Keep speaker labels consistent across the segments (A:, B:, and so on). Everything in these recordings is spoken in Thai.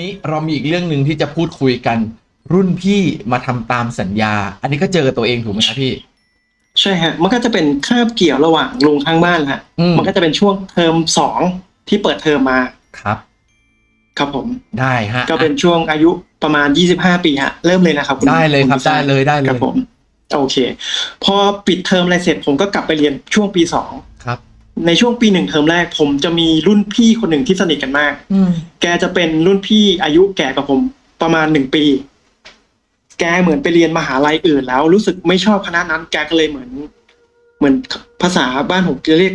A: นี้เรามีอีกเรื่องหนึ่งที่จะพูดคุยกัน รุ่นพี่มาทำตามสัญญา อันนี้ก็เจอตัวเองถูกไหมครับพี่
B: ใช่ฮะ มันก็จะเป็นคาบเกี่ยวระหว่างลุงข้างบ้านฮะ
A: อืม
B: มันก็จะเป็นช่วงเทอมสองที่เปิดเทอมมา
A: ครับ
B: ครับผม
A: ได้ฮะ
B: ก็เป็นช่วงอายุประมาณ25ปีฮะเริ่มเลยนะครับณ
A: ได้เลยครับ
B: ณผู้ชา
A: ได้เลยได้เลย
B: ครับผมโอเค พอปิดเทอมอะไรเสร็จผมก็กลับไปเรียนช่วงปีสอง
A: ครับ
B: ในช่วงปีหนึ่งเทอมแรก ผมจะมีรุ่นพี่คนหนึ่งที่สนิทกันมาก
A: อืม
B: แกจะเป็นรุ่นพี่อายุแก่กว่าผมประมาณหนึ่งปี แกเหมือนไปเรียนมหาลัยอื่นแล้ว รู้สึกไม่ชอบคณะนั้น แกก็เลยเหมือน เหมือนภาษาบ้านผมจะเรียก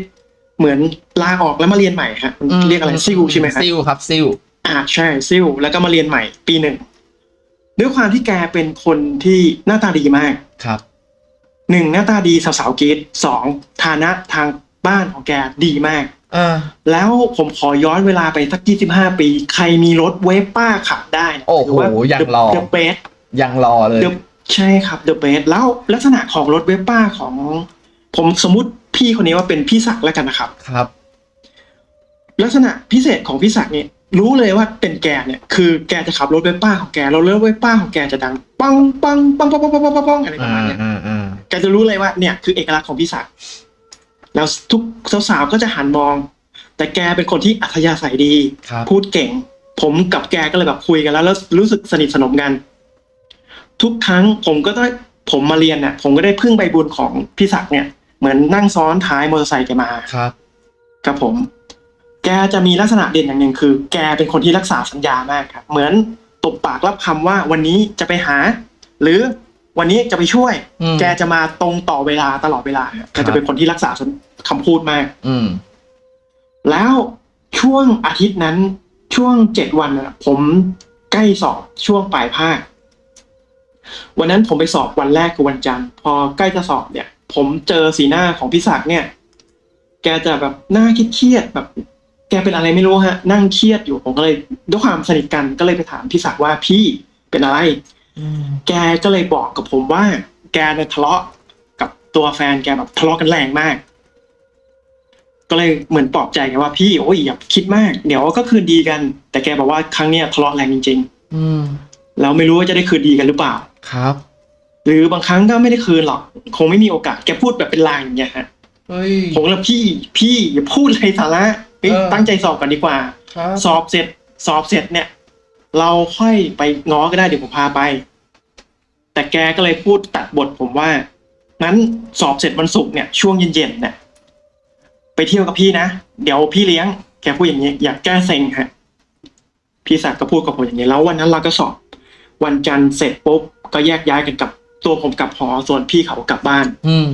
B: เหมือนลาออกแล้วมาเรียนใหม่ฮะมันเรียกอะไรซิวใช่ไหมครับ
A: ซิลครับซิล
B: อ่าใช่ซิลแล้วก็มาเรียนใหม่ปีหนึ่งด้วยความที่แกเป็นคนที่หน้าตาดีมาก
A: ครับ
B: หนึ่งหน้าตาดีสาวๆกรีดสองฐานะทาง บ้านของแกดีมาก
A: อ่า
B: แล้วผมขอย้อนเวลาไปสักยี่สิบห้าปี ใครมีรถเวฟป้าขับได้นะ
A: โอ้โห
B: ถืว่า
A: ยังรอ
B: เดอะเบส
A: ยังรอเลย
B: เดอะใช่ครับเดอะเบสแล้วลักษณะของรถเวฟป้าของ ผมสมมุติพี่คนนี้ว่าเป็นพี่ศักดิ์แล้วกันนะครับ
A: ครับ
B: ลักษณะพิเศษของพี่ศักดิ์เนี่ยรู้เลยว่าเป็นแกเนี่ยคือแกจะขับรถเวฟป้าของแกแล้วรถเวฟป้าของแกจะดังปังปังปังปังปังปังปังปังปังอะไรประ
A: อ่า
B: มาณเนี้ย
A: อ่าอ่า
B: แกจะรู้เลยว่าเนี่ยคือเอกลักษณ์ของพี่ศักดิ์ แล้วทุกสาวๆก็จะหันมอง แต่แกเป็นคนที่อัธยาศัยดี
A: ครับ
B: พูดเก่ง ผมกับแกก็เลยแบบคุยกันแล้ว แล้วรู้สึกสนิทสนมกัน ทุกครั้งผมก็ได้ผมมาเรียนเนี่ยผมก็ได้พึ่งใบบุญของพี่ศักดิ์เนี่ย เหมือนนั่งซ้อนท้ายมอเตอร์ไซค์แกมา
A: ครับ
B: ครับผม แกจะมีลักษณะเด่นอย่างหนึ่งคือ แกเป็นคนที่รักษาสัญญามากครับ เหมือนตบปากรับคำว่าวันนี้จะไปหา หรือ วันนี้จะไปช่วย
A: อืม
B: แกจะมาตรงต่อเวลาตลอดเวลาครับแกจะเป็นคนที่รักษาคำพูดมาก
A: อืม
B: แล้วช่วงอาทิตย์นั้นช่วงเจ็ดวันน่ะ ผมใกล้สอบช่วงปลายภาค วันนั้นผมไปสอบวันแรกคือวันจันทร์พอใกล้จะสอบเนี่ย ผมเจอสีหน้าของพี่ศักดิ์เนี่ย แกจะแบบหน้าเครียดๆแบบ แกเป็นอะไรไม่รู้ฮะ นั่งเครียดอยู่ผมก็เลยด้วยความสนิทกันก็เลยไปถามพี่ศักดิ์ว่าพี่เป็นอะไร
A: อืม
B: แกก็เลยบอกกับผมว่า แกเนี่ยทะเลาะกับตัวแฟนแกแบบทะเลาะกันแรงมาก ก็เลยเหมือนปลอบใจแกว่าพี่โอ้ยอย่าคิดมาก เดี๋ยวก็คืนดีกัน แต่แกบอกว่าครั้งเนี้ยทะเลาะแรงจริง
A: อืม
B: ๆ แล้วไม่รู้ว่าจะได้คืนดีกันหรือเปล่า
A: ครับ
B: หรือบางครั้งก็ไม่ได้คืนหรอก คงไม่มีโอกาสแกพูดแบบเป็นลางอย่างเงี้ยฮะ
A: เฮ้ย
B: ผมก็เลยพี่พี่อย่าพูดเลยสาระเฮ้ย
A: เออ
B: ตั้งใจสอบกันดีกว่า
A: ครับ
B: สอบเสร็จสอบเสร็จเนี่ย เราค่อยไปง้อก็ได้เดี๋ยวผมพาไป แต่แกก็เลยพูดตัดบทผมว่างั้นสอบเสร็จวันศุกร์เนี่ยช่วงเย็นๆเนี่ยไปเที่ยวกับพี่นะ เดี๋ยวพี่เลี้ยง แกพูดอย่างนี้ อยากแก้เซ็งฮะพี่ศักดิ์ก็พูดกับผมอย่างนี้แล้ววันนั้นเราก็สอบ วันจันทร์เสร็จปุ๊บก็แยกย้ายกันกลับตัวผมกลับหอส่วนพี่เขากลับบ้าน
A: อืม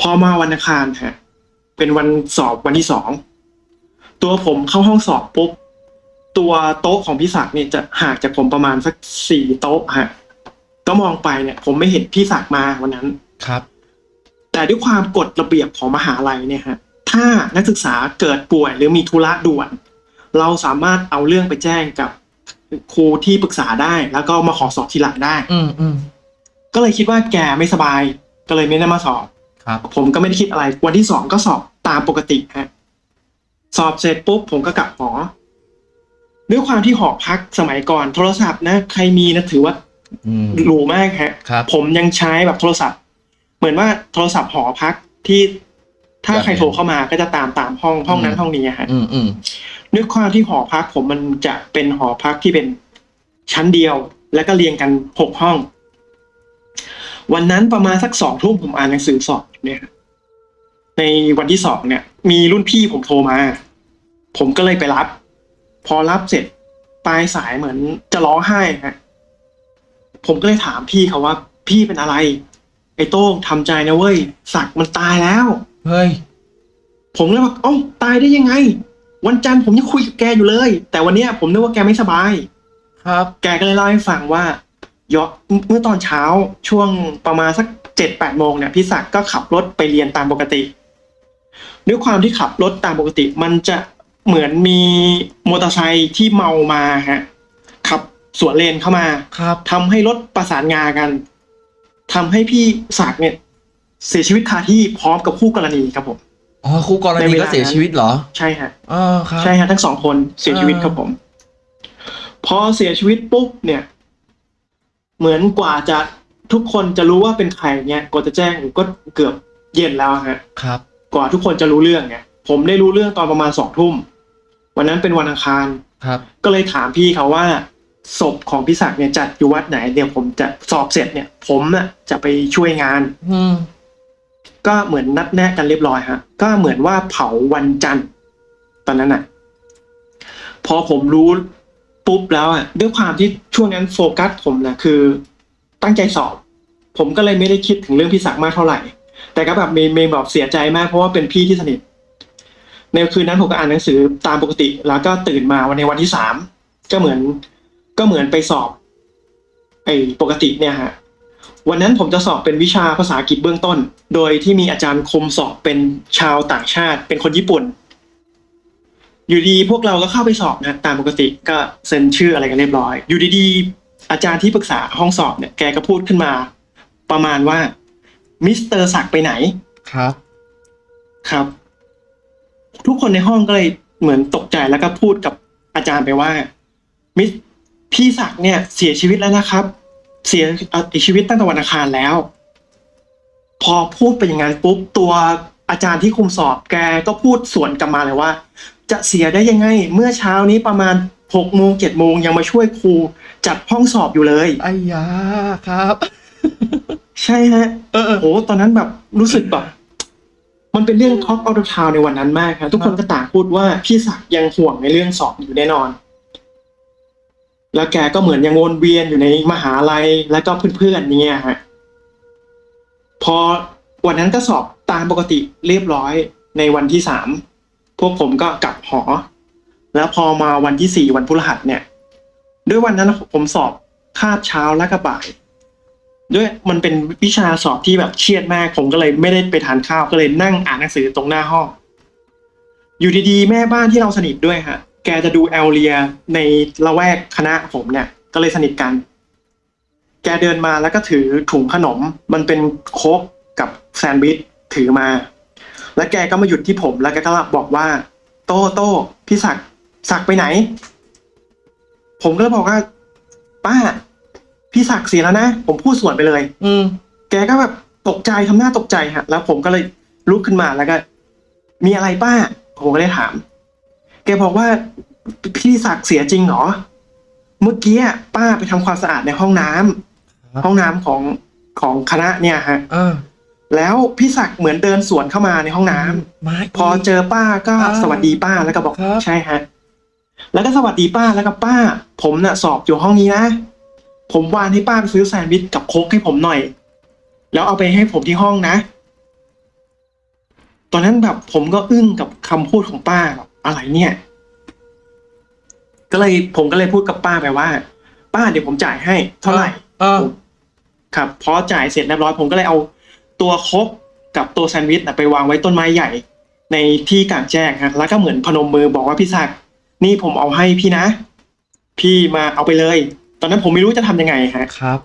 B: พอมาวันอังคารฮะเป็นวันสอบวันที่สองตัวผมเข้าห้องสอบปุ๊บ ตัวโต๊ะของพี่ศักดิ์เนี่ยจะห่างจากผมประมาณสักสี่โต๊ะฮะก็มองไปเนี่ย ผมไม่เห็นพี่ศักดิ์มาวันนั้น
A: ครับ
B: แต่ด้วยความกฎระเบียบของมหาลัยเนี่ยฮะถ้านักศึกษาเกิดป่วยหรือมีธุระด่วน เราสามารถเอาเรื่องไปแจ้งกับครูที่ปรึกษาได้ แล้วก็มาขอสอบทีหลังได้
A: อืมอืม
B: ก็เลยคิดว่าแกไม่สบาย ก็เลยไม่ได้มาสอบ
A: ครับ
B: ผมก็ไม่ได้คิดอะไร วันที่สองก็สอบตามปกติฮะสอบเสร็จปุ๊บผมก็กลับหอ ด้วยความที่หอพักสมัยก่อนโทรศัพท์นะใครมีนะถือว่า
A: อืม
B: หรูมากฮะ
A: ครับ
B: ผมยังใช้แบบโทรศัพท์ เหมือนว่าโทรศัพท์หอพักที่ถ้าใครโทรเข้ามาก็จะตามตามห้องห้องนั้นห้องนี้ฮะ
A: อืมอืม
B: ด้วยความที่หอพักผมมันจะเป็นหอพักที่เป็นชั้นเดียว แล้วก็เรียงกันหกห้อง วันนั้นประมาณสักสองทุ่มผมอ่านหนังสือสอบเนี่ยในวันที่สองเนี่ย มีรุ่นพี่ผมโทรมา ผมก็เลยไปรับ พอรับเสร็จปลายสายเหมือนจะร้องไห้ฮะผมก็เลยถามพี่เขาว่า พี่เป็นอะไร ไอ้โต้งทำใจนะเว้ยสักดิ์มันตายแล้ว
A: เฮ้ย
B: ผมเลยบอกเอ้าตายได้ยังไง วันจันทร์ผมยังคุยกับแกอยู่เลย แต่วันเนี้ยผมนึกว่าแกไม่สบาย
A: ครับ
B: แกก็เลยเล่าให้ฟังว่ายอเมื่อตอนเช้าช่วงประมาณสักเจ็ดแปดโมงเนี่ยพี่ศักดิ์ก็ขับรถไปเรียนตามปกติ ด้วยความที่ขับรถตามปกติ มันจะ เหมือนมีมอเตอร์ไซค์ที่เมามาฮะขับสวนเลนเข้ามา
A: ครับ
B: ทำให้รถประสานงากันทำให้พี่ศักดิ์เนี่ยเสียชีวิตคาที่พร้อมกับคู่กรณีครับผม
A: อ๋อคู่กร
B: ใน
A: ณี
B: เว
A: ก็
B: ลา
A: เสียชีวิตเหรอ
B: ใช่ฮะ
A: อ๋อครับ
B: ใช่ฮะทั้งสองคนเสียชีวิต
A: อ่า
B: ครับผม พอเสียชีวิตปุ๊บเนี่ย เหมือนกว่าจะทุกคนจะรู้ว่าเป็นใครเนี่ยกว่าจะแจ้งก็เกือบเย็นแล้วฮะ
A: ครับ
B: กว่าทุกคนจะรู้เรื่องเนี่ยผมได้รู้เรื่องตอนประมาณสองทุ่ม วันนั้นเป็นวันอังคาร
A: ครับ
B: ก็เลยถามพี่เขาว่าศพของพี่ศักดิ์เนี่ยจัดอยู่วัดไหนเดี๋ยวผมจะสอบเสร็จเนี่ย ผมน่ะจะไปช่วยงาน
A: อืม
B: ก็เหมือนนัดแนะกันเรียบร้อยฮะ ก็เหมือนว่าเผาวันจันทร์ ตอนนั้นน่ะ พอผมรู้ปุ๊บแล้วอะด้วยความที่ช่วงนั้นโฟกัสผมนะคือ ตั้งใจสอบ ผมก็เลยไม่ได้คิดถึงเรื่องพี่ศักดิ์มากเท่าไหร่ แต่ก็แบบมีมีแบบเสียใจมากเพราะว่าเป็นพี่ที่สนิท ในคืนนั้นผมก็อ่านหนังสือตามปกติ แล้วก็ตื่นมาวันในวันที่สามก็เหมือน ก็เหมือนไปสอบ ไอ้ปกติเนี่ยฮะวันนั้นผมจะสอบเป็นวิชาภาษาอังกฤษเบื้องต้น โดยที่มีอาจารย์คมสอบเป็นชาวต่างชาติ เป็นคนญี่ปุ่น อยู่ดีพวกเราก็เข้าไปสอบนะตามปกติก็เซ็นชื่ออะไรกันเรียบร้อย อยู่ดีๆ อาจารย์ที่ปรึกษาห้องสอบเนี่ยแกก็พูดขึ้นมา ประมาณว่ามิสเตอร์ศักดิ์ไปไหน
A: ครับ
B: ครับ ทุกคนในห้องก็เลยเหมือนตกใจแล้วก็พูดกับอาจารย์ไปว่า มิสพี่ศักดิ์เนี่ยเสียชีวิตแล้วนะครับ เสียเอ่อชีวิตตั้งแต่วันอังคารแล้ว พอพูดไปอย่างนั้นปุ๊บตัวอาจารย์ที่คุมสอบแกก็พูดสวนกลับมาเลยว่า จะเสียได้ยังไง เมื่อเช้านี้ประมาณหกโมงเจ็ดโมงยังมาช่วยครูจัดห้องสอบอยู่เลย
A: ไอ้ยาครับ
B: ใช่ฮะ
A: เออเออ
B: โอ้ตอนนั้นแบบรู้สึกแบบ มันเป็นเรื่อง Talk out of town ในวันนั้นมากครับทุกคนก็ต่างพูดว่าพี่ศักดิ์ยังห่วงในเรื่องสอบอยู่แน่นอน แล้วแกก็เหมือนยังวนเวียนอยู่ในมหาลัยแล้วก็เพื่อนๆเนี่ยฮะพอวันนั้นก็สอบตามปกติเรียบร้อยในวันที่สามพวกผมก็กลับหอ แล้วพอมาวันที่สี่วันพฤหัสเนี่ย ด้วยวันนั้นผมสอบคาบเช้าและก็บ่าย ด้วยมันเป็นวิชาสอบที่แบบเครียดมาก ผมก็เลยไม่ได้ไปทานข้าวก็เลยนั่งอ่านหนังสือตรงหน้าห้อง อยู่ดีๆ แม่บ้านที่เราสนิทด้วยฮะ แกจะดูแอลเลียในละแวกคณะผมเนี่ย ก็เลยสนิทกัน แกเดินมาแล้วก็ถือถุงขนม มันเป็นโค้กกับแซนด์วิชถือมา แล้วแกก็มาหยุดที่ผมแล้วแกก็บอกว่า โต้โต้พี่ศักดิ์ศักดิ์ไปไหน ผมก็เลยบอกว่า ป้า พี่ศักดิ์เสียแล้วนะ ผมพูดสวนไปเลย
A: อืม
B: แกก็แบบตกใจทำหน้าตกใจฮะ แล้วผมก็เลยลุกขึ้นมาแล้วก็ มีอะไรป้า ผมก็เลยถาม แกบอกว่าพี่ศักดิ์เสียจริงเหรอ เมื่อกี้อะป้าไปทำความสะอาดในห้องน้ำ
A: ครับ
B: ห้องน้ำของของคณะเนี่ยฮะ
A: เออ
B: แล้วพี่ศักดิ์เหมือนเดินสวนเข้ามาในห้องน้ำ
A: มา
B: พอเจอป้าก็
A: อ่า
B: สวัสดีป้าแล้วก็บอก
A: ครับ
B: ใช่ฮะ แล้วก็สวัสดีป้าแล้วก็ป้า ผมน่ะ สอบอยู่ห้องนี้นะ ผมวานให้ป้าไปซื้อแซนด์วิชกับโค้กให้ผมหน่อย แล้วเอาไปให้ผมที่ห้องนะ ตอนนั้นแบบผมก็อึ้งกับคำพูดของป้าแบบอะไรเนี่ย ก็เลยผมก็เลยพูดกับป้าไปว่า ป้าเดี๋ยวผมจ่ายให้ เท่าไหร่
A: เออ
B: ครับพอจ่ายเสร็จเรียบร้อยผมก็เลยเอาตัวโคกกับตัวแซนด์วิชน่ะไปวางไว้ต้นไม้ใหญ่ ในที่กลางแจ้งฮะแล้วก็เหมือนพนมมือบอกว่าพี่ศักดิ์นี่ผมเอาให้พี่นะ พี่มาเอาไปเลย ตอนนั้นผมไม่รู้จะทำยังไงฮะ
A: ครับ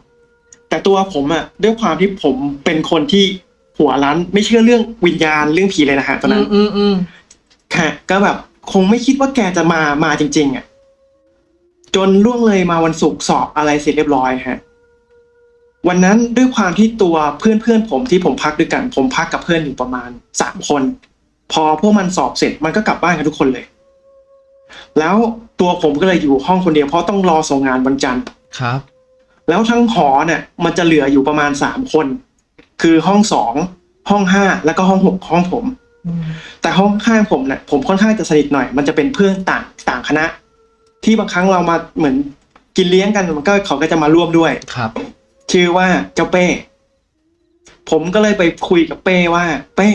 B: แต่ตัวผมอะด้วยความที่ผมเป็นคนที่หัวร้านไม่เชื่อเรื่องวิญญาณเรื่องผีเลยนะฮะตอนนั้น
A: อืมอืม
B: ค่ะก็แบบคงไม่คิดว่าแกจะมามาจริง ๆอะจนล่วงเลยมาวันศุกร์สอบอะไรเสร็จเรียบร้อยฮะวันนั้นด้วยความที่ตัวเพื่อนเพื่อนๆผมที่ผมพักด้วยกัน ผมพักกับเพื่อนอยู่ประมาณสามคน พอพวกมันสอบเสร็จมันก็กลับบ้านกันทุกคนเลย แล้วตัวผมก็เลยอยู่ห้องคนเดียวเพราะต้องรอส่งงานวันจันทร์
A: ครับ
B: แล้วทั้งหอเนี่ย มันจะเหลืออยู่ประมาณสามคน คือห้องสองห้องห้าแล้วก็ห้องหกห้องผม
A: อืม
B: แต่ห้องข้างผมเนี่ยผมค่อนข้างจะสนิทหน่อย มันจะเป็นเพื่อนต่างต่างคณะ ที่บางครั้งเรามาเหมือนกินเลี้ยงกันมันก็เขาก็จะมาร่วมด้วย
A: ครับ
B: ชื่อว่าเจ้าเป้ ผมก็เลยไปคุยกับเป้ว่า เป้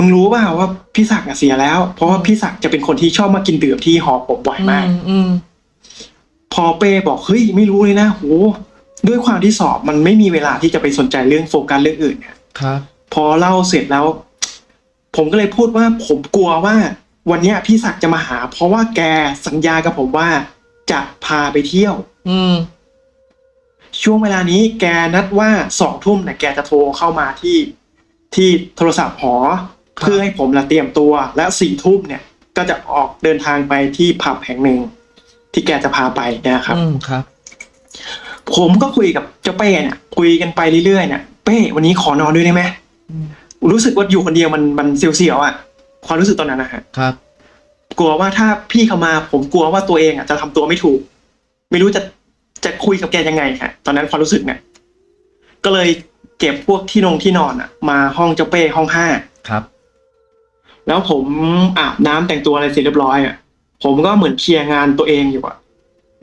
B: มึงรู้เปล่าว่าพี่ศักดิ์อะเสียแล้ว เพราะว่าพี่ศักดิ์จะเป็นคนที่ชอบมากินดื่มที่หอผมบ่อยมาก
A: อือืม
B: พอเป้บอกเฮ้ยไม่รู้เลยนะโหด้วยความที่สอบมันไม่มีเวลาที่จะไปสนใจเรื่องโฟกัสเรื่องอื่นเนี่ย
A: ครับ
B: พอเล่าเสร็จแล้ว ผมก็เลยพูดว่าผมกลัวว่า วันเนี้ยพี่ศักดิ์จะมาหา เพราะว่าแกสัญญากับผมว่า จะพาไปเที่ยว
A: อืม
B: ช่วงเวลานี้แกนัดว่าสองทุ่มเนี่ยแกจะโทรเข้ามาที่ที่โทรศัพท์หอ เพื่อให้ผมละเตรียมตัว และสี่ทุ่มเนี่ยก็จะออกเดินทางไปที่ผับแห่งหนึ่ง ที่แกจะพาไปนะครับ
A: อืมครับ
B: ผมก็คุยกับเจ้าเป้เนี่ยคุยกันไปเรื่อยๆเนี่ยเป้วันนี้ขอนอนด้วยได้ไหม
A: อืม
B: รู้สึกว่าอยู่คนเดียวมันมันเสียวๆอะความรู้สึกตอนนั้นนะฮะ
A: ครับ
B: กลัวว่าถ้าพี่เขามาผมกลัวว่าตัวเองอะจะทำตัวไม่ถูก ไม่รู้จะจะคุยกับแกยังไงค่ะตอนนั้นความรู้สึกเนี่ยก็เลยเก็บพวกที่นงที่นอนอะ มาห้องเจ้าเป้ห้องห้า
A: ครับ
B: แล้วผมอาบน้ำแต่งตัวอะไรเสร็จเรียบร้อยอะผมก็เหมือนเคลียร์งานตัวเองอยู่อะ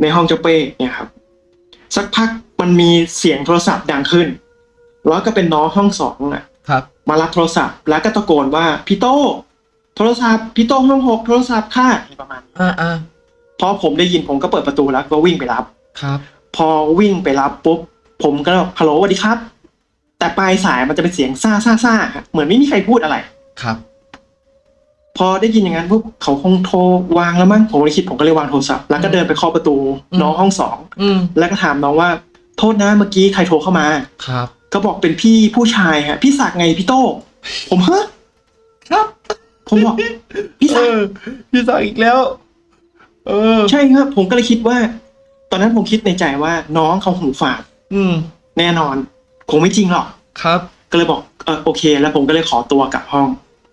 B: ในห้องเจ้าเป้เนี่ยครับ สักพักมันมีเสียงโทรศัพท์ดังขึ้น แล้วก็เป็นน้องห้องสองอะ
A: ครับ
B: มารับโทรศัพท์ แล้วก็ตะโกนว่าพี่โต้โทรศัพท์พี่โต้ห้องหกโทรศัพท์ค่ะอะไรประมาณนี้
A: อ่าอ่า
B: พอผมได้ยินผมก็เปิดประตูแล้วก็วิ่งไปรับ
A: ครับ
B: พอวิ่งไปรับปุ๊บผมก็บอกฮัลโหลสวัสดีครับ แต่ปลายสายมันจะเป็นเสียงซ่าซ่าซ่าฮะเหมือนไม่มีใครพูดอะไร
A: ครับ
B: พอได้ยินอย่างนั้นปุ๊บเขาคงโทรวางแล้วมั้งผมเลยคิดผมก็เลยวางโทรศัพท์แล้วก็เดินไปเคาะประตู
A: อืม
B: น้องห้องสอง
A: อืม
B: แล้วก็ถามน้องว่าโทษนะเมื่อกี้ใครโทรเข้ามา
A: ครับ
B: ก็บอกเป็นพี่ผู้ชายฮะพี่ศักดิ์ไงพี่โต้ผมเฮ้
A: ครับ
B: ผมบอกพี่
A: เอ
B: ศักดิ์
A: อพี่สั่งอีกแล้ว เออ
B: ใช่ครับ ผมก็เลยคิดว่า ตอนนั้นผมคิดในใจว่าน้องเขาหูฝาด
A: อืม
B: แน่นอน คงไม่จริงหรอก
A: ครับ
B: ก็เลยบอกเออโอเค แล้วผมก็เลยขอตัวกลับห้อง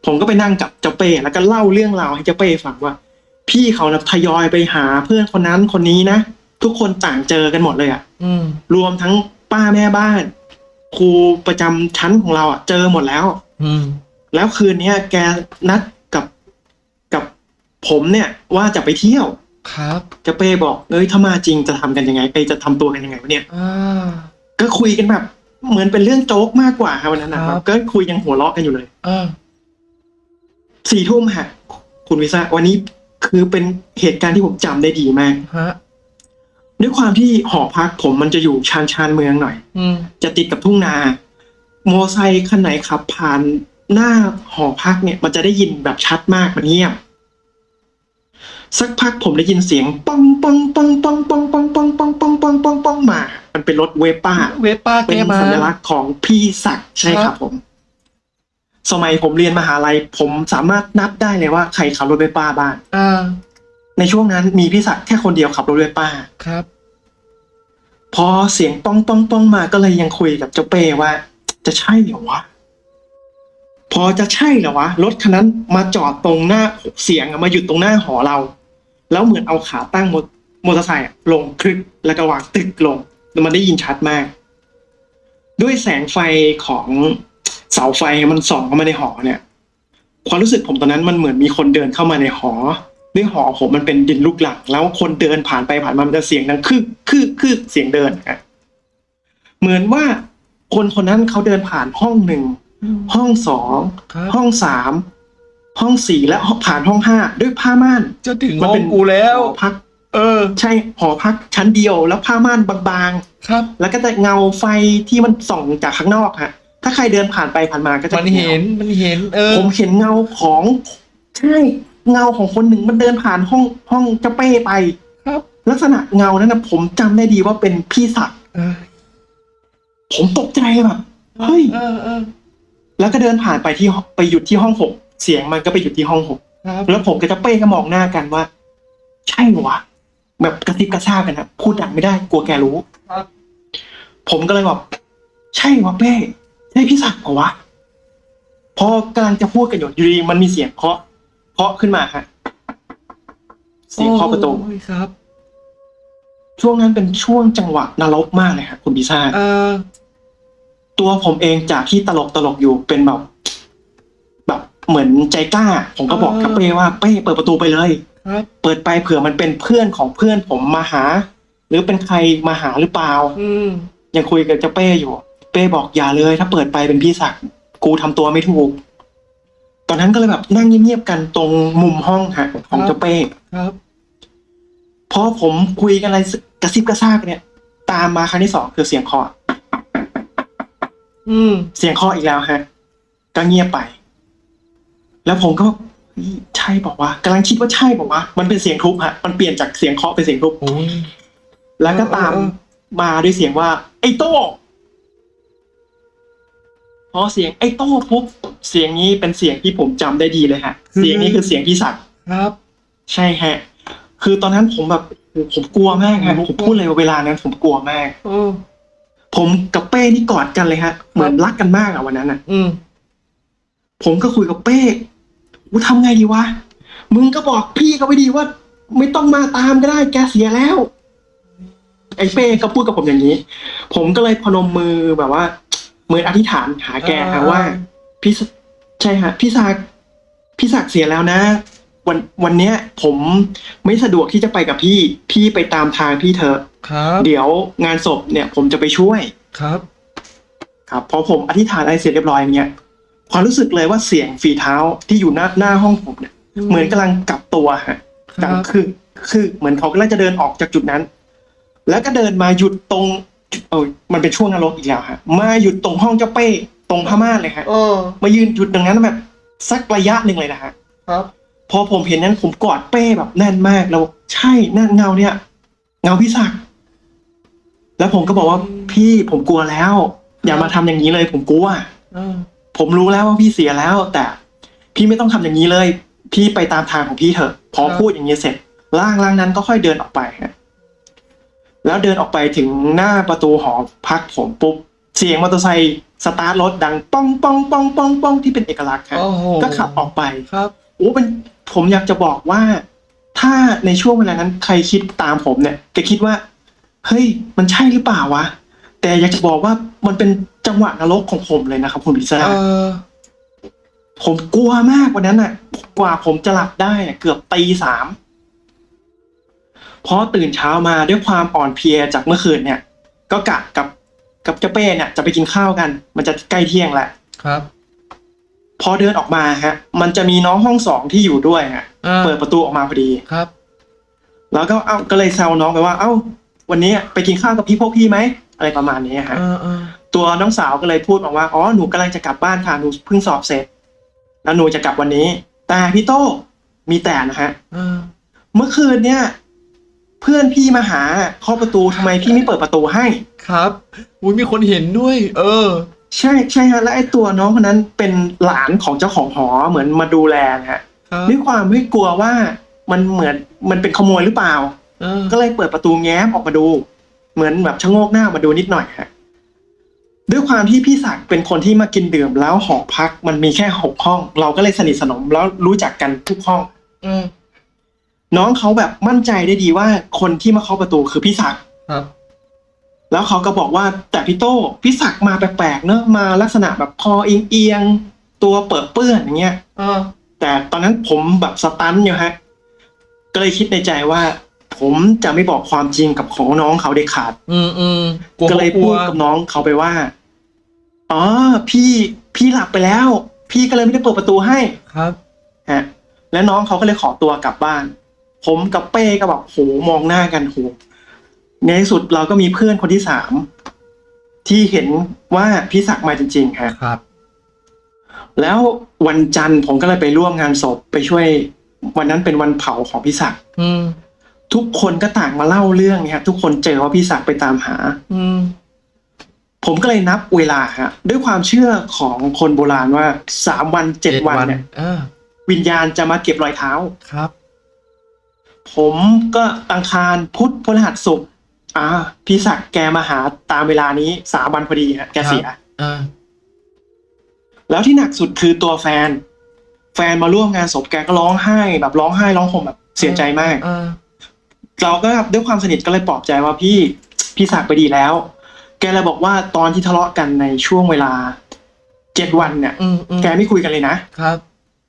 B: ผมก็ไปนั่งกับเจ้าเป้แล้วก็เล่าเรื่องราวให้เจ้าเป้ฟังว่า พี่เขานะทยอยไปหาเพื่อนคนนั้นคนนี้นะทุกคนต่างเจอกันหมดเลยอะ
A: อืม
B: รวมทั้งป้าแม่บ้าน ครูประจำชั้นของเราอะเจอหมดแล้ว
A: อืม
B: แล้วคืนเนี้ยแกนัดกับกับผมเนี่ย ว่าจะไปเที่ยว
A: ครับ
B: เจ้าเป้บอกเอ้ยถ้ามาจริงจะทำกันยังไงไปจะทำตัวกันยังไงวะเนี่ย
A: อ่า
B: ก็คุยกันแบบเหมือนเป็นเรื่องโจ๊กมากกว่าครับวันนั้นนะค
A: ครั
B: รับบก็คุยยังหัวเราะกันอยู่เลย
A: อ่า
B: สี่ทุ่มฮะคุณวิซ่าวันนี้คือเป็นเหตุการณ์ที่ผมจำได้ดีมาก
A: ฮะ
B: ด้วยความที่หอพักผมมันจะอยู่ชานชานเมืองหน่อย
A: อืม
B: จะติดกับทุ่งนา โมอไซค์คันไหนขับผ่านหน้าหอพักเนี่ย มันจะได้ยินแบบชัดมากมันเงียบ สักพักผมได้ยินเสียงป้องป้องป้องป้องป้องป้องป้องป้องป้องป้องป้องป้องมา มันเป็นรถเวป้า
A: เวป้าแก
B: เป็น
A: มา
B: สัญลักษณ์ของพี่ศักดิ์ใช่ค
A: ครั
B: รับบผม สมัยผมเรียนมหาลัย ผมสามารถนับได้เลยว่าใครขับรถเวป้าบ้าง
A: อ่า
B: ในช่วงนั้นมีพี่ศักดิ์แค่คนเดียวขับรถเวป้า
A: ครับ
B: พอเสียงป้องป้องป้องมาก็เลยยังคุยกับเจ้าเป้ว่า จะใช่เหรอวะพอจะใช่เหรอวะรถคันนั้นมาจอดตรงหน้าเสียงอะมาหยุดตรงหน้าหอเรา แล้วเหมือนเอาขาตั้งมอมอเตอร์ไซค์อะลงคลึกแล้วก็วางตึกลงแล้วมันได้ยินชัดมาก ด้วยแสงไฟของ เสาไฟมันส่องเข้ามาในหอเนี่ย ความรู้สึกผมตอนนั้นมันเหมือนมีคนเดินเข้ามาในหอด้วยหอผมมันเป็นดินลูกหลัง แล้วคนเดินผ่านไปผ่านมามันจะเสียงดังคือคือคือเสียงเดินอะเหมือนว่าคนคนนั้นเขาเดินผ่านห้องหนึ่งห้องสอง
A: ครับ
B: ห้องสามห้องสี่และผ่านห้องห้าด้วยผ้าม่าน
A: จะถึง
B: มัน
A: ห้อ
B: เป็
A: ง
B: น
A: กูแล้ว
B: หอพัก
A: เออ
B: ใช่หอพักชั้นเดียวแล้วผ้าม่านบาง
A: ครับ
B: ๆแล้วก็จะเงาไฟที่มันส่องจากข้างนอกฮะ ถ้าใครเดินผ่านไปผ่านมาก็จะ
A: มันเห็นมันเห็น เออ
B: ผมเห็นเงาของใช่เงาของคนหนึ่งมันเดินผ่านห้องห้องเจ้าเป้ไป
A: ครับ
B: ลักษณะเงานั้นนะผมจำได้ดีว่าเป็นพี่ศักดิ์
A: เออ
B: ผมตกใจแบบเฮ้ย
A: เออเออ
B: แล้วก็เดินผ่านไปที่ไปหยุดที่ห้องหกเสียงมันก็ไปหยุดที่ห้องหก
A: ครับ
B: แล้วผมกับเจ้าเป้ก็มองหน้ากันว่า ใช่เหรอวะแบบกระซิบกระซาบกันนะพูดดังไม่ได้กลัวแกรู้
A: ครับ
B: ผมก็เลยบอกใช่วะเป้ ใช่พี่ศักดิ์เหรอวะพอกำลังจะพูดกันอยู่อยู่ดีมันมีเสียงเคาะเคาะขึ้นมาฮะเสียงเคาะประตู
A: โอ้ยครับ
B: ช่วงนั้นเป็นช่วงจังหวะนรกมากเลยครับคุณพิซ่า
A: เออ
B: ตัวผมเองจากที่ตลกตลกอยู่เป็นแบบ แบบเหมือนใจกล้า ผมก็บอก
A: อ่า
B: กับเป้ว่าเป้เปิดประตูไปเลย
A: ครับ
B: เปิดไปเผื่อมันเป็นเพื่อนของเพื่อนผมมาหา หรือเป็นใครมาหาหรือเปล่า
A: อืม
B: ยังคุยกับเจ้าเป้อยู่ เป้บอกอย่าเลย ถ้าเปิดไปเป็นพี่ศักดิ์กูทำตัวไม่ถูก ตอนนั้นก็เลยแบบนั่งเงียบๆกันตรงมุมห้องฮะของเจ้าเป้
A: ครับ
B: พอผมคุยกันอะไรกระซิบกระซากเนี่ย ตามมาครั้งที่สองคือเสียงเคาะ
A: อืม
B: เสียงเคาะอีกแล้วฮะก็เงียบไป แล้วผมก็เฮ้ยใช่บอกว่าวะกำลังคิดว่าใช่บอกว่าวะมันเป็นเสียงทุบฮะ มันเปลี่ยนจากเสียงเคาะเป็นเสียงทุบ
A: โอ้ย
B: แล้วก็ตาม
A: เออเออ
B: มาด้วยเสียงว่า ไอ้โต้ พอเสียงไอ้โต้ทุบเสียงนี้เป็นเสียงที่ผมจำได้ดีเลยฮะ เสียงนี้คือเสียงพี่ศักดิ์
A: ครับ
B: ใช่ฮะ คือตอนนั้นผมแบบผมกลัวมากฮะผมพูดเลยว่าเวลานั้นผมกลัวมาก
A: เออ
B: ผมกับเป้นี่กอดกันเลยฮะ เหมือนรักกันมากอะวันนั้นอะ
A: อืม
B: ผมก็คุยกับเป้กูทำไงดีวะมึงก็บอกพี่เขาไปดีว่า ไม่ต้องมาตามก็ได้แกเสียแล้ว ไอ้เป้ก็พูดกับผมอย่างนี้ ผมก็เลยพนมมือแบบว่าเห มือนอธิษฐานหาแกฮะว่าพี่สใช่ฮะพี่ศักดิ์พี่ศักดิ์เสียแล้วนะ วันวันเนี้ย ผมไม่สะดวกที่จะไปกับพี่ พี่ไปตามทางพี่เถอะ
A: ครับ
B: เดี๋ยวงานศพเนี่ย ผมจะไปช่วย
A: ครับ
B: ครับพอผมอธิษฐานอะไรเสร็จเรียบร้อยอย่างเงี้ยความรู้สึกเลยว่าเสียงฝีเท้าที่อยู่หน้าหน้าห้องผมเนี่ยเหมือนกำลังกลับตัวฮะ
A: ค
B: ดั
A: รั
B: ง
A: บ
B: คือคือ เหมือนเขากำลังจะเดินออกจากจุดนั้น แล้วก็เดินมาหยุดตรง เออมันเป็นช่วงนรกอีกแล้วฮะมาหยุดตรงห้องเจ้าเป้ตรงพม่านเลยฮะ
A: เออ
B: มายืนหยุดตรงนั้นแบบสักระยะหนึ่งเลยนะฮะ
A: ครับ
B: พอผมเห็นนั้นผมกอดเป้แบบแน่นมากแล้วใช่นั่นเงาเนี่ย เงาพี่ศักดิ์แล้วผมก็บอกว่าพี่ผมกลัวแล้ว อย่ามาทำอย่างนี้เลย ผมกลัว
A: เออ
B: ผมรู้แล้วว่าพี่เสียแล้ว แต่ พี่ไม่ต้องทำอย่างนี้เลย พี่ไปตามทางของพี่เถอะ พอพูดอย่างนี้เสร็จร่างร่างนั้นก็ค่อยเดินออกไปฮะ แล้วเดินออกไปถึงหน้าประตูหอพักผมปุ๊บ เสียงมอเตอร์ไซค์สตาร์ทรถดังป้องป้องป้องป้องป้องที่เป็นเอกลักษณ์ฮะ
A: โอ้โห
B: ก็ขับออกไป
A: ครับ
B: โอ้เป็นผมอยากจะบอกว่า ถ้าในช่วงเวลานั้นใครคิดตามผมเนี่ย จะคิดว่า เฮ้ย มันใช่หรือเปล่าวะ แต่อยากจะบอกว่ามันเป็นจังหวะนรกของผมเลยนะครับคุณพิซซ่า
A: เออ
B: ผมกลัวมากวันนั้นน่ะ กว่าผมจะหลับได้อะเกือบตีสาม พอตื่นเช้ามาด้วยความอ่อนเพลียจากเมื่อคืนเนี่ย ก็กะกับกับเจ้าเป้เนี่ยจะไปกินข้าวกัน มันจะใกล้เที่ยงแหละ
A: ครับ
B: พอเดินออกมาฮะ มันจะมีน้องห้องสองที่อยู่ด้วยฮะ
A: อ่า
B: เปิดประตูออกมาพอดี
A: ครับ
B: แล้วก็เอ้าก็เลยแซวน้องไปว่า เอ้า วันนี้ไปกินข้าวกับพี่พวกพี่ไหมอะไรประมาณนี้ฮะ
A: เออเออ
B: ตัวน้องสาวก็เลยพูดบอกว่าอ๋อหนูกำลังจะกลับบ้านค่ะหนูเพิ่งสอบเสร็จ แล้วหนูจะกลับวันนี้ แต่พี่โต้มีแต่นะฮะ
A: เออ
B: เมื่อคืนเนี่ย เพื่อนพี่มาหาเคาะประตูทำไมพี่ไม่เปิดประตูให้
A: ครับอุ้ยมีคนเห็นด้วย เออ
B: ใช่ใช่ฮะและไอ้ตัวน้องคนนั้นเป็นหลานของเจ้าของหอเหมือนมาดูแลนะฮะ
A: ครับ
B: ด้วยความที่กลัวว่ามันเหมือนมันเป็นขโมยหรือเปล่า
A: เออ
B: ก็เลยเปิดประตูแง้มออกมาดู เหมือนแบบชะโงกหน้ามาดูนิดหน่อยฮะด้วยความที่พี่ศักดิ์เป็นคนที่มากินดื่มแล้วหอพักมันมีแค่หกห้อง เราก็เลยสนิทสนมแล้วรู้จักกันทุกห้อง
A: อืม
B: น้องเขาแบบมั่นใจได้ดีว่าคนที่มาเคาะประตูคือพี่ศักดิ์
A: ครับ
B: แล้วเขาก็บอกว่าแต่พี่โต้พี่ศักดิ์มาแปลกๆเนอะมาลักษณะแบบคอเอียงๆตัวเปิดเปื้อนอย่างเงี้ย
A: เออ
B: แต่ตอนนั้นผมแบบสตันอยู่ฮะก็เลยคิดในใจว่า ผมจะไม่บอกความจริงกับของน้องเขาเด็ดขาด
A: อืมอืมกลัว
B: ก็เลย
A: ก
B: พู
A: ลัว
B: ดกับน้องเขาไปว่าอ๋อพี่พี่หลับไปแล้ว พี่ก็เลยไม่ได้เปิดประตูให้
A: ครับ
B: ฮะ และน้องเขาก็เลยขอตัวกลับบ้าน ผมกับเป้ก็แบบโหมองหน้ากันโหในที่สุดเราก็มีเพื่อนคนที่สามที่เห็นว่าพี่ศักดิ์มาจริงๆฮะ
A: ครับ
B: แล้ววันจันทร์ผมก็เลยไปร่วมงานศพไปช่วย วันนั้นเป็นวันเผาของพี่ศักดิ์
A: อืม
B: ทุกคนก็ต่างมาเล่าเรื่องเนี่ยฮะทุกคนเจอว่าพี่ศักดิ์ไปตามหา
A: อืม
B: ผมก็เลยนับเวลาฮะด้วยความเชื่อของคนโบราณว่าสามวันเจ็ดวันเนี่ย
A: อ่า
B: วิญญาณจะมาเก็บรอยเท้า
A: ครับ
B: ผมก็อังคารพุธพฤหัสศุกร์อ่าพี่ศักดิ์แกมาหาตามเวลานี้สามวันพอดีฮะแกเสีย
A: อ่า
B: แล้วที่หนักสุดคือตัวแฟน แฟนมาร่วมงานศพแกก็ร้องไห้ แบบร้องไห้ร้องห่มแบบเสียใจมาก
A: อ่า
B: เราก็ด้วยความสนิทก็เลยปลอบใจว่าพี่พี่ศักดิ์ไปดีแล้ว แกเลยบอกว่าตอนที่ทะเลาะกันในช่วงเวลาเจ็ดวันเนี่ย
A: อืมอืม
B: แกไม่คุยกันเลยนะ
A: ครับ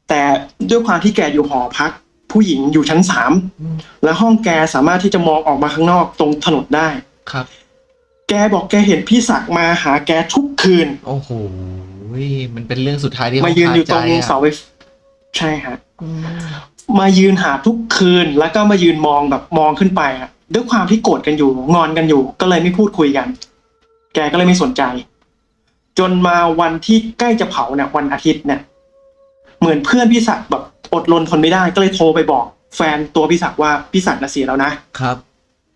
B: แต่ด้วยความที่แกอยู่หอพัก ผู้หญิงอยู่ชั้นสาม
A: อืม
B: และห้องแกสามารถที่จะมองออกมาข้างนอกตรงถนนได้
A: ครับ
B: แกบอกแกเห็นพี่ศักดิ์มาหาแกทุกคืน
A: โอ้โหมันเป็นเรื่องสุดท้ายที่
B: มายืนอยู่ตรง
A: ขคใจะ
B: เสาไฟใช่ฮะ
A: อืม
B: มายืนหาทุกคืนแล้วก็มายืนมองแบบมองขึ้นไปอะด้วยความที่โกรธกันอยู่ งอนกันอยู่ ก็เลยไม่พูดคุยกัน แกก็เลยไม่สนใจ จนมาวันที่ใกล้จะเผาเนี่ยวันอาทิตย์เนี่ย เหมือนเพื่อนพี่ศักดิ์แบบ อดรนทนไม่ได้ก็เลยโทรไปบอกแฟนตัวพี่ศักดิ์ว่าพี่ศักดิ์น่ะเสียแล้วนะ
A: ครับ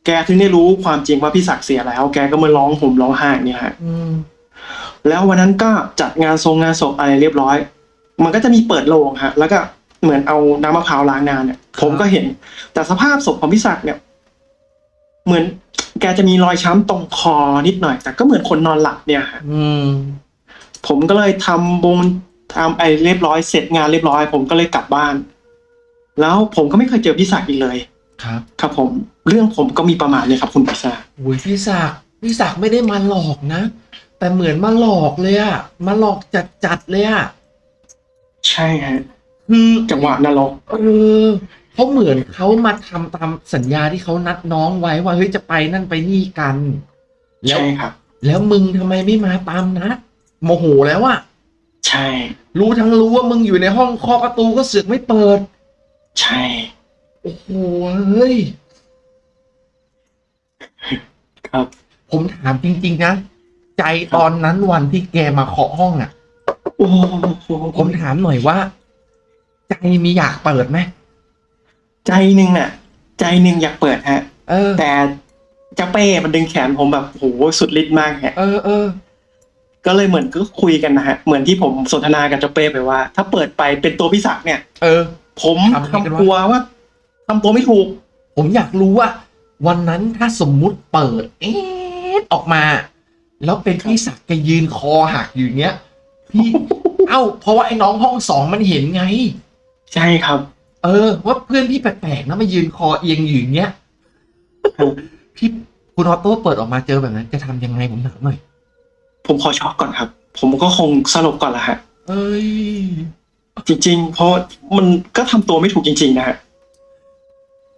B: แกถึงได้รู้ความจริงว่าพี่ศักดิ์เสียแล้ว แกก็มาร้องห่มร้องไห้เนี่ยฮะ
A: อืม
B: แล้ววันนั้นก็จัดงานทรงงานศพอะไรเรียบร้อย มันก็จะมีเปิดโลงฮะ แล้วก็เหมือนเอาน้ำมะพร้าวล้างงานเนี่ย ผมก็เห็น แต่สภาพศพของพี่ศักดิ์เนี่ย เหมือนแกจะมีรอยช้ำตรงคอนิดหน่อย แต่ก็เหมือนคนนอนหลับเนี่ยฮะ
A: อืม
B: ผมก็เลยทำบง ทำไอเรียบร้อยเสร็จงานเรียบร้อย ผมก็เลยกลับบ้าน แล้วผมก็ไม่เคยเจอพี่ศักดิ์อีกเลย
A: ครับ
B: ครับผมเรื่องผมก็มีประมาณนี้ครับ คุณพิซซ่า
A: โอ้ยพี่ศักดิ์พี่ศักดิ์ไม่ได้มาหลอกนะ แต่เหมือนมาหลอกเลยอะมาหลอกจัดจัดๆเลยอะ
B: ใช่ฮะ
A: คือ
B: จังหวะนรก
A: เออเขาเหมือนเขามาทำตามสัญญาที่เขานัดน้องไว้ว่าเฮ้ยจะไปนั่นไปนี่กันแล้ว
B: ใช่ครับ
A: แล้วมึงทำไมไม่มาตามนัดโมโหแล้วอะ
B: ใช่
A: รู้ทั้งรู้ว่ามึงอยู่ในห้องเคาะประตูก็เสือกไม่เปิด
B: ใช่
A: โอ้โหเฮ้ย
B: ครับ
A: ผมถามจริง ๆ นะ ใจตอนนั้นวันที่แกมาเคาะห้องอะ
B: โอ้โห
A: ผมถามหน่อยว่า ใจมีอยากเปิดไหม
B: ใจหนึ่งน่ะ ใจหนึ่งอยากเปิดฮะ
A: เออ
B: แต่เจ้าเป้มันดึงแขนผมแบบโหสุดฤทธิ์มากฮะ
A: เออเออ
B: ก็เลยเหมือนก็คุยกันนะฮะ เหมือนที่ผมสนทนากับเจ้าเป้ไปว่า ถ้าเปิดไปเป็นตัวพี่ศักดิ์เนี่ย
A: เออ
B: ผม
A: ทำไงกันวะ
B: ทำกลัวว่าทำตัวไม่ถูก
A: ผมอยากรู้ว่า วันนั้นถ้าสมมุติเปิด เอ๊ะออกมา แล้วเป็นพี่ศักดิ์แกยืนคอหักอยู่อย่างเงี้ยพี่เอ้า เพราะว่าไอ้น้องห้องสองมันเห็นไง
B: ใช่ครับ
A: เออ ว่าเพื่อนพี่แปลกๆนะมายืนคอเอียงอยู่อย่างเงี้ย
B: ครับ
A: พี่คุณออโต้เปิดออกมาเจอแบบนั้น จะทำยังไงผมถามหน่อย
B: ผมขอช็อกก่อนครับ ผมก็คงสลบก่อนละฮะ
A: เอ้ย
B: จริง ๆ เพราะมันก็ทำตัวไม่ถูกจริง ๆ นะฮะ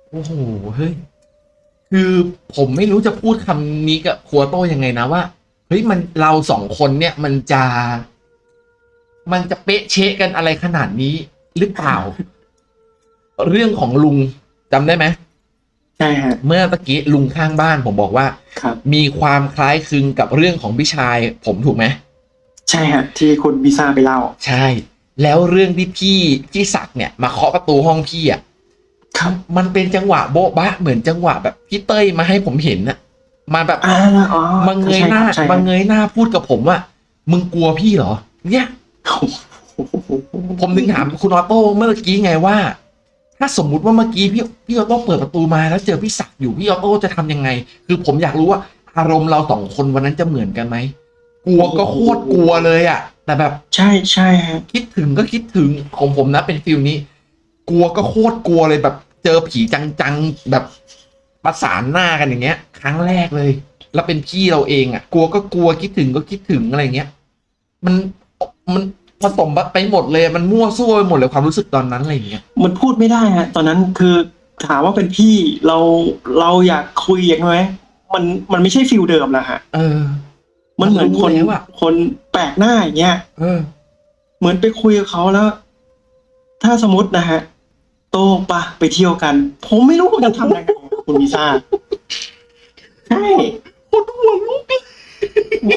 A: โอ้โห เฮ้ย คือผมไม่รู้จะพูดคำนี้กับครัวโต้ยังไงนะว่า เฮ้ย มันเราสองคนเนี่ยมันจะ มันจะเป๊ะเชะกันอะไรขนาดนี้หรือเปล่า เรื่องของลุงจำได้ไหม
B: ใช่ฮะ
A: เมื่อตะกี้ลุงข้างบ้านผมบอกว่า
B: ครับ
A: มีความคล้ายคลึงกับเรื่องของพี่ชายผมถูกไหม
B: ใช่ฮะ ที่คุณพิซซ่าไปเล่า
A: ใช่ แล้วเรื่องที่พี่พี่ศักดิ์เนี่ยมาเคาะประตูห้องพี่อะ
B: ครับ
A: มันเป็นจังหวะโบ๊ะบะเหมือนจังหวะแบบพี่เต้ยมาให้ผมเห็นน่ะมาแบบ
B: อ่าอ๋อ
A: มาเงยหน้า
B: ใช่ครับ
A: มาเงยหน้าพูดกับผมว่า มึงกลัวพี่เหรอ เนี่ย
B: ใช่ครับ
A: ผมถึงถามคุณออโต้เมื่อกี้ไงว่า ถ้าสมมุติว่าเมื่อกี้พี่พี่ออโต้เปิดประตูมาแล้วเจอพี่ศักดิ์อยู่พี่ออโต้จะทำยังไง คือผมอยากรู้ว่าอารมณ์เราสองคนวันนั้นจะเหมือนกันไหมกลัวก็โคตรกลัวเลยอะแต่แบบ
B: ใช่ใช่ฮะ
A: คิดถึงก็คิดถึงของผมนะเป็นฟิลนี้ กลัวก็โคตรกลัวเลยแบบ เจอผีจังๆแบบประสานหน้ากันอย่างเงี้ย ครั้งแรกเลย แล้วเป็นพี่เราเองอะกลัวก็กลัวคิดถึงก็คิดถึงอะไรเงี้ย มันมัน ผสมไปหมดเลยมันมั่วซั่วไปหมดเลยความรู้สึกตอนนั้นอะไรอย่างเงี้ย
B: มันพูดไม่ได้ฮะตอนนั้นคือถามว่าเป็นพี่เราเราอยากคุยอย่างไรมันมันไม่ใช่ฟิลเดิมแล้วฮะ
A: เออ
B: มันเหมือนคน
A: รู้แล้วอะ
B: คนแปลกหน้าอย่างเงี้ย
A: เออ
B: เหมือนไปคุยกับเขาแล้ว ถ้าสมมตินะฮะ โตปะไปเที่ยวกัน ผมไม่รู้ว่าจะทำยังไงคุณพิซซ่าใช่
A: คนหัวลุกเลย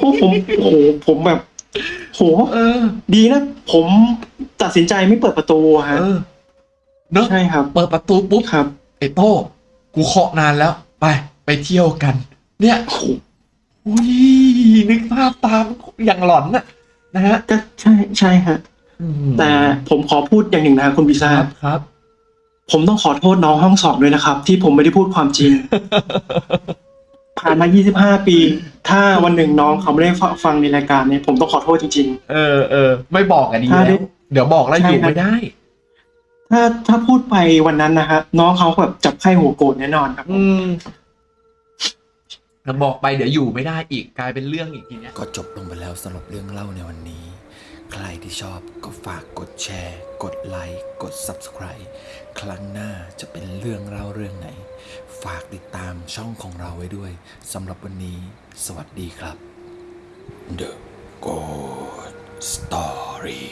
B: โอ้โหผมโอ้โหผมแบบ โห
A: เออ
B: ดีนะ ผมตัดสินใจไม่เปิดประตูฮะ
A: เออเนอะ
B: ใช่ครับ
A: เปิดประตูปุ๊บ
B: ครับ
A: ไอ้โต้กูเคาะนานแล้ว ไปไปเที่ยวกัน เนี่ย
B: โอ้โห
A: อุ้ยนึกภาพตามอย่างหลอนน่ะ นะฮะ
B: ก็ใช่ใช่ฮะ
A: อืม
B: แต่ผมขอพูดอย่างหนึ่งนะคุณพิซ
A: ค
B: ซ่า
A: รับครับ
B: ผมต้องขอโทษน้องห้องสอบด้วยนะครับ ที่ผมไม่ได้พูดความจริง ผ่านมา 25 ปี ถ้าวันหนึ่งน้องเขาไม่ได้ฟังในรายการเนี่ยผมต้องขอโทษจริง
A: เออเออไม่บอกอะดี
B: ถ้า
A: แล้
B: ได้
A: วเดี๋ยวบอกแล้ว
B: ใช่
A: อยู่
B: ครับ
A: ไม่ได้
B: ๆถ้าถ้าพูดไปวันนั้นนะฮะน้องเขาแบบจับไข้หัวโกรธแน่นอนครับ
A: อืมถ้าบอกไปเดี๋ยวอยู่ไม่ได้อีกกลายเป็นเรื่องอีกทีเนี้ย
C: ก็จบลงไปแล้วสำหรับเรื่องเล่าในวันนี้ ใครที่ชอบก็ฝากกดแชร์ กดไลค์ กด Subscribe ครั้งหน้าจะเป็นเรื่องเล่าเรื่องไหน ฝากติดตามช่องของเราไว้ด้วยสำหรับวันนี้ สวัสดีครับ The Good Story